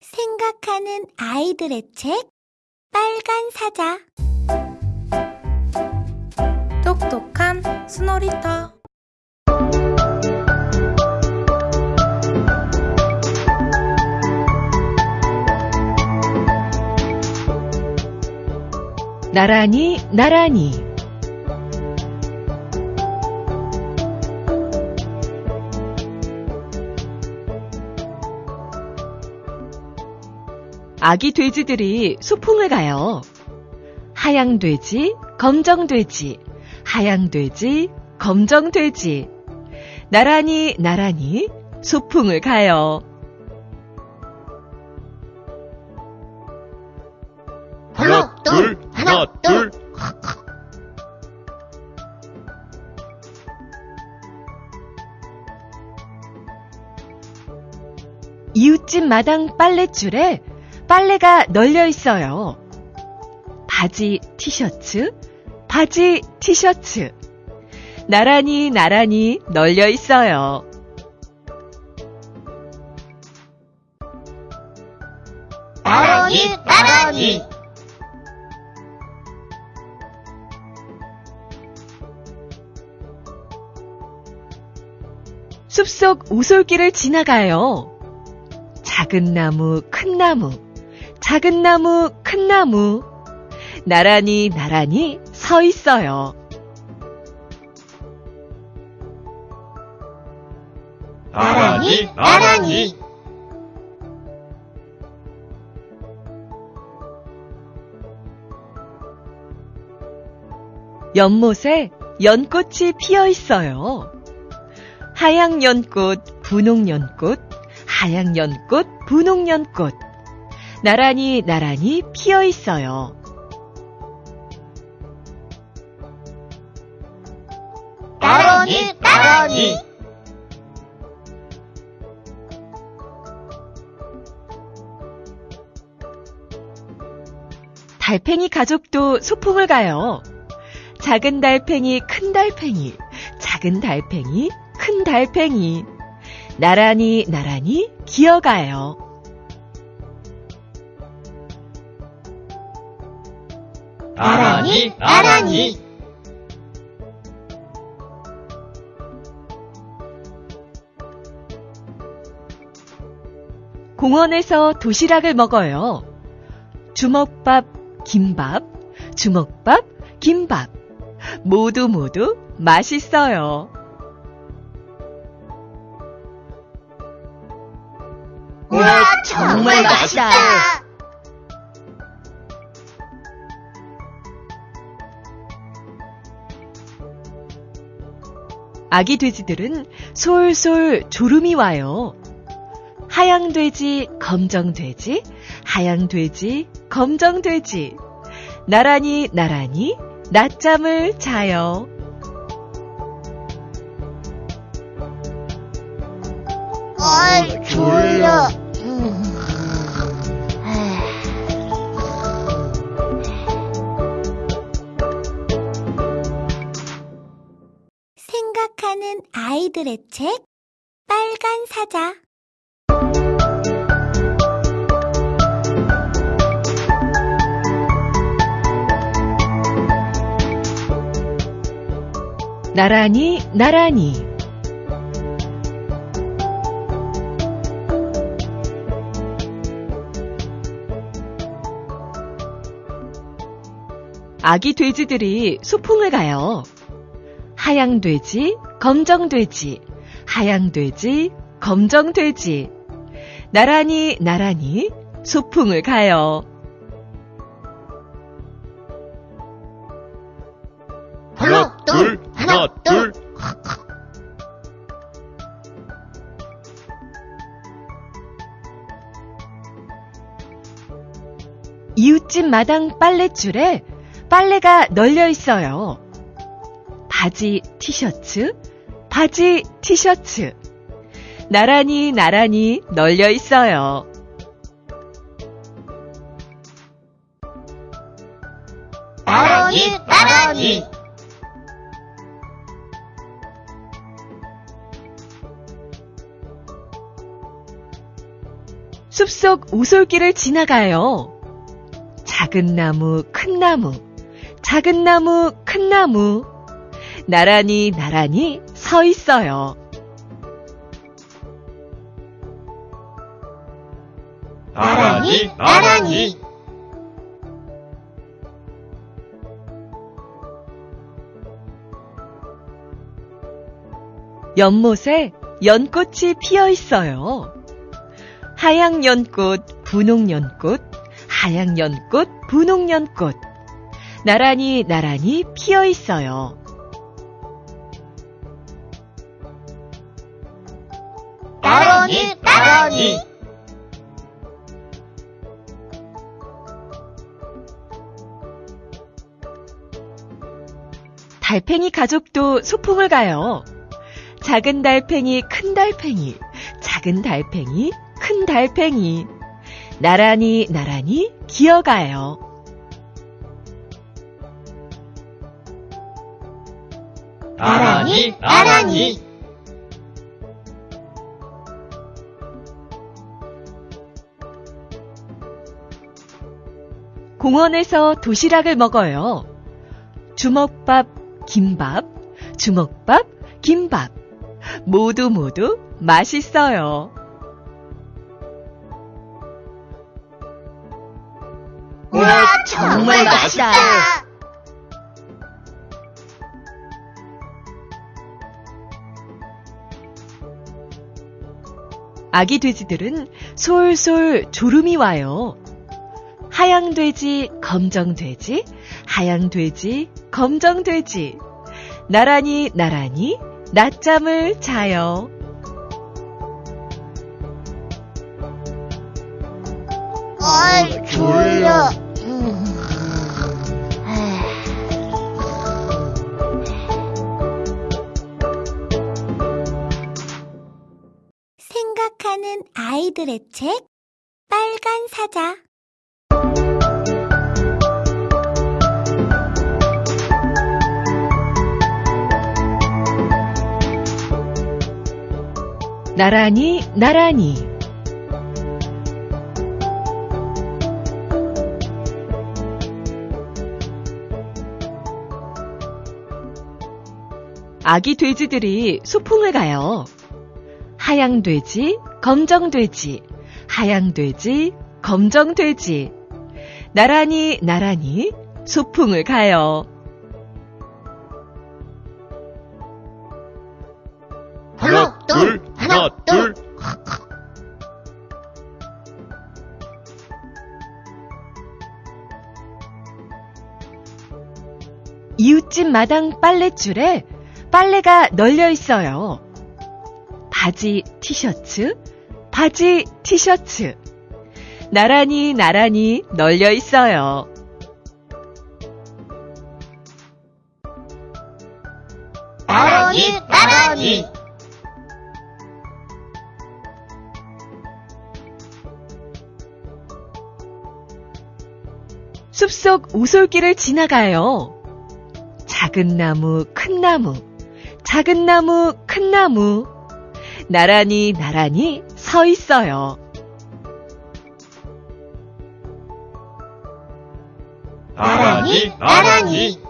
생각하는 아이들의 책 빨간 사자. 똑똑한 스노리터. 나란히 나란히 아기 돼지들이 소풍을 가요. 하양 돼지, 검정 돼지, 하양 돼지, 검정 돼지. 나란히 나란히 소풍을 가요. 하나, 둘, 하나, 둘. 이웃집 마당 빨랫줄에 빨래가 널려 있어요. 바지, 티셔츠, 바지, 티셔츠. 나란히 나란히 널려 있어요. 나란히, 나란히. 숲속 오솔길을 지나가요. 작은 나무, 큰 나무, 작은 나무, 큰 나무. 나란히 나란히 서 있어요. 나란히, 나란히. 연못에 연꽃이 피어 있어요. 하양 연꽃, 분홍 연꽃, 하양 연꽃, 분홍 연꽃. 나란히 나란히 피어 있어요. 나란히, 나란히. 달팽이 가족도 소풍을 가요. 작은 달팽이, 큰 달팽이, 작은 달팽이, 큰 달팽이. 나란히 나란히 기어가요. 나란히, 나란히. 공원에서 도시락을 먹어요. 주먹밥, 김밥, 주먹밥, 김밥. 모두 모두 맛있어요. 우와, 정말 맛있다. 아기 돼지들은 솔솔 졸음이 와요. 하양 돼지, 검정 돼지, 하양 돼지, 검정 돼지. 나란히 나란히 낮잠을 자요. 아이, 졸려. 생각하는 아이들의 책 빨간 사자 나란히 나란히 아기 돼지들이 소풍을 가요. 하양 돼지, 검정 돼지, 하양 돼지, 검정 돼지. 나란히 나란히 소풍을 가요. 하나, 둘, 하나, 둘. 이웃집 마당 빨랫줄에 빨래가 널려 있어요. 바지, 티셔츠, 바지, 티셔츠. 나란히 나란히 널려 있어요. 나란히, 나란히. 숲속 오솔길을 지나가요. 작은 나무, 큰 나무, 작은 나무, 큰 나무. 나란히 나란히 서 있어요. 나란히 나란히 연못에 연꽃이 피어 있어요. 하양 연꽃, 분홍 연꽃, 하양 연꽃, 분홍 연꽃. 나란히 나란히 피어 있어요. 나란히 달팽이 가족도 소풍을 가요. 작은 달팽이, 큰 달팽이, 작은 달팽이, 큰 달팽이. 나란히 나란히 기어가요. 나란히 나란히 공원에서 도시락을 먹어요. 주먹밥, 김밥, 주먹밥, 김밥. 모두 모두 맛있어요. 우와 정말 맛있다 아기 돼지들은 솔솔 졸음이 와요. 하양 돼지, 검정 돼지, 하양 돼지, 검정 돼지. 나란히 나란히 낮잠을 자요. 아이 졸려 생각하는 아이들의 책 빨간 사자 나란히 나란히 아기 돼지들이 소풍을 가요. 하양 돼지, 검정 돼지, 하양 돼지, 검정 돼지. 나란히 나란히 소풍을 가요. 하나 둘 이웃집 마당 빨랫줄에 빨래가 널려 있어요. 바지, 티셔츠, 바지, 티셔츠. 나란히 나란히 널려 있어요. 나란히 나란히 숲속 오솔길을 지나가요. 작은 나무, 큰 나무, 작은 나무, 큰 나무. 나란히 나란히 서 있어요. 나란히 나란히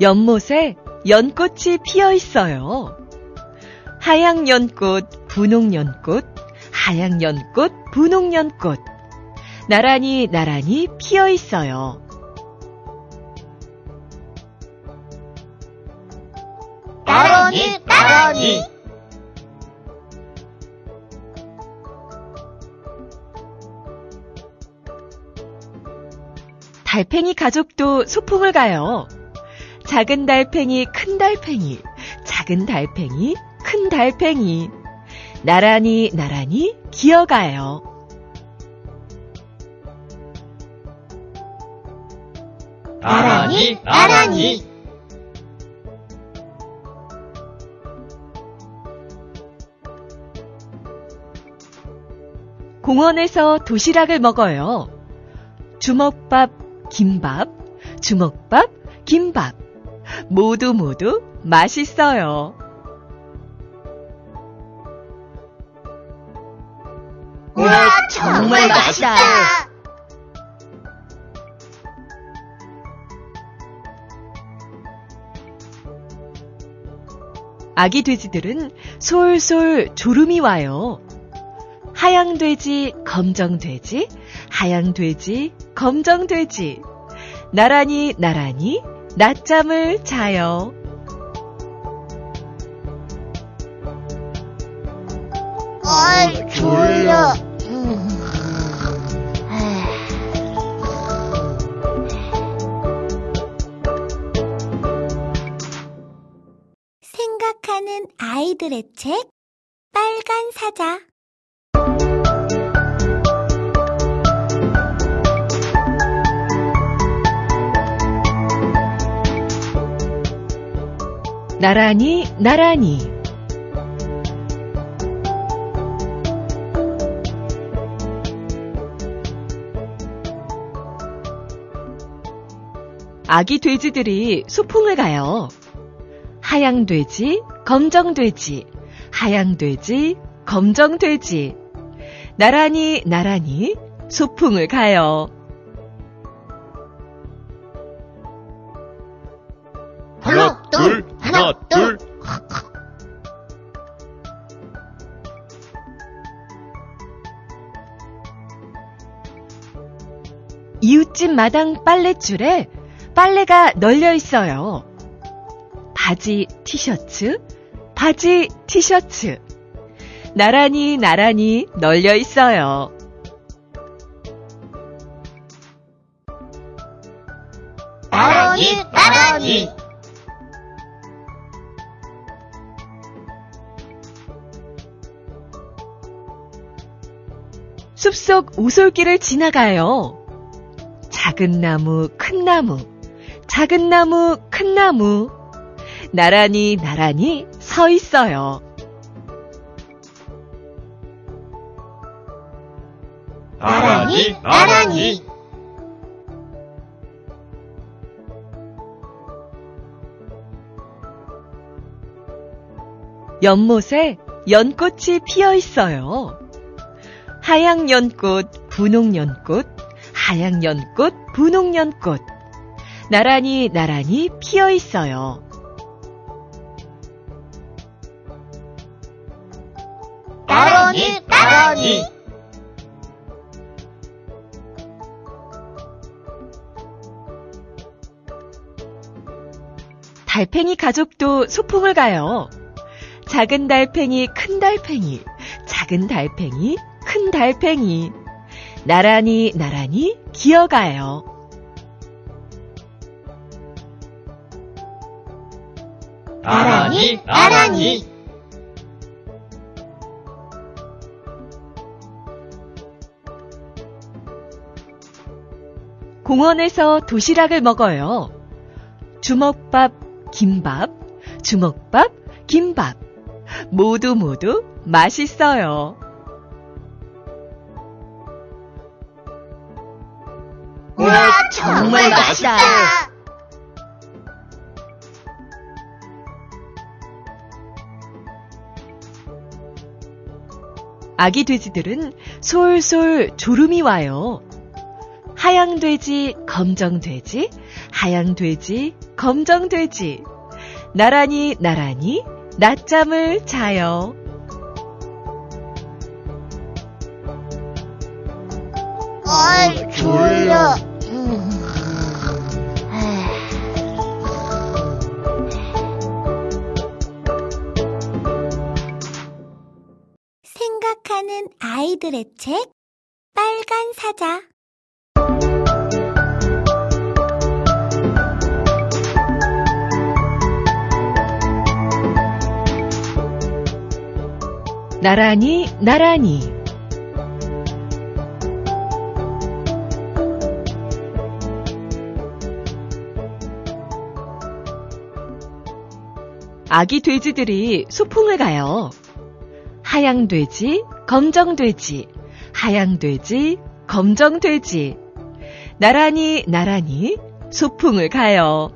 연못에 연꽃이 피어 있어요. 하양 연꽃, 분홍 연꽃, 하양 연꽃, 분홍 연꽃. 나란히 나란히 피어 있어요. 나란히 나란히 달팽이 가족도 소풍을 가요. 작은 달팽이, 큰 달팽이, 작은 달팽이, 큰 달팽이. 나란히 나란히 기어가요. 나란히 나란히 공원에서 도시락을 먹어요. 주먹밥, 김밥, 주먹밥, 김밥. 모두 모두 맛있어요. 정말 맛있다. 아기 돼지들은 솔솔 졸음이 와요. 하양 돼지, 검정 돼지, 하양 돼지, 검정 돼지. 나란히 나란히 낮잠을 자요. 아이들의 책 빨간 사자 나란히 나란히 아기 돼지들이 소풍을 가요. 하양 돼지, 검정 돼지, 하양 돼지, 검정 돼지. 나란히 나란히 소풍을 가요. 하나, 둘, 하나, 둘. 이웃집 마당 빨랫줄에 빨래가 널려 있어요. 바지, 티셔츠, 바지, 티셔츠. 나란히 나란히 널려 있어요. 나란히, 나란히. 숲속 오솔길을 지나가요. 작은 나무, 큰 나무, 작은 나무, 큰 나무. 나란히 나란히 서 있어요. 나란히, 나란히. 연못에 연꽃이 피어 있어요. 하양 연꽃, 분홍 연꽃, 하양 연꽃, 분홍 연꽃. 나란히 나란히 피어 있어요. 나란히, 나란히. 달팽이 가족도 소풍을 가요. 작은 달팽이, 큰 달팽이, 작은 달팽이, 큰 달팽이. 나란히 나란히 기어가요. 나란히, 나란히. 공원에서 도시락을 먹어요. 주먹밥, 김밥, 주먹밥, 김밥. 모두 모두 맛있어요. 우와, 정말 맛있다. 아기 돼지들은 솔솔 졸음이 와요. 하양 돼지, 검정 돼지, 하양 돼지, 검정 돼지. 나란히 나란히 낮잠을 자요. 어이, 졸려. 생각하는 아이들의 책 빨간 사자 나란히 나란히 아기 돼지들이 소풍을 가요. 하양 돼지, 검정 돼지, 하양 돼지, 검정 돼지. 나란히 나란히 소풍을 가요.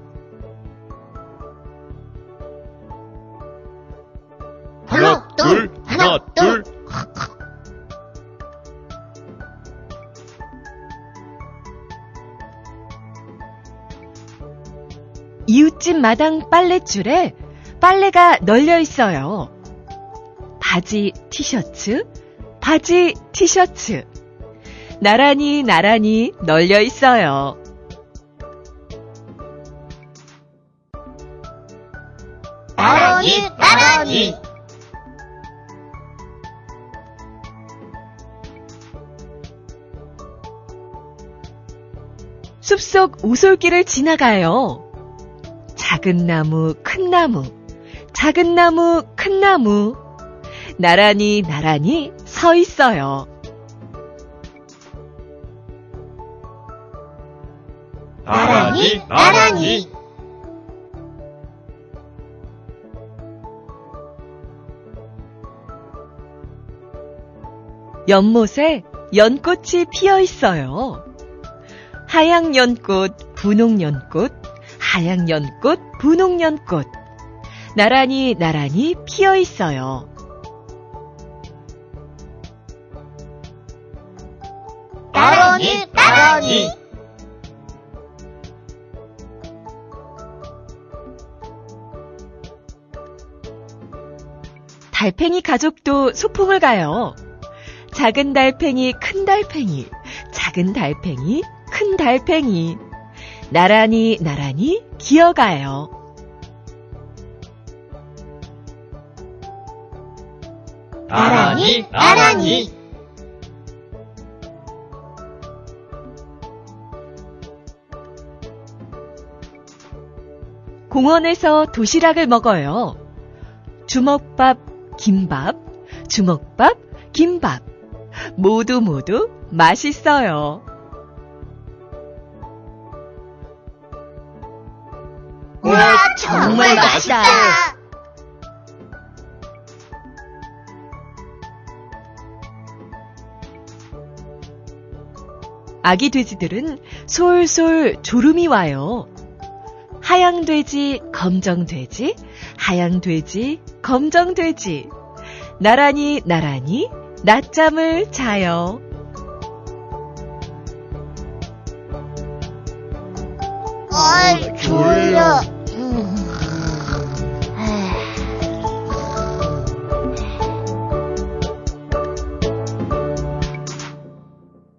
이웃집 마당 빨랫줄에 빨래가 널려 있어요. 바지, 티셔츠, 바지, 티셔츠. 나란히 나란히 널려 있어요. 나란히, 나란히. 숲속 오솔길을 지나가요. 작은 나무, 큰 나무, 작은 나무, 큰 나무. 나란히 나란히 서 있어요. 나란히, 나란히. 연못에 연꽃이 피어 있어요. 하양 연꽃, 분홍 연꽃, 하양 연꽃, 분홍 연꽃. 나란히 나란히 피어 있어요. 나란히, 나란히. 달팽이 가족도 소풍을 가요. 작은 달팽이, 큰 달팽이, 작은 달팽이, 큰 달팽이. 나란히 나란히 기어가요. 나란히, 나란히. 공원에서 도시락을 먹어요. 주먹밥, 김밥, 주먹밥, 김밥. 모두 모두 맛있어요. 정말 맛있다. 아기 돼지들은 솔솔 졸음이 와요. 하양 돼지, 검정 돼지, 하양 돼지, 검정 돼지. 나란히 나란히 낮잠을 자요. 아, 졸려.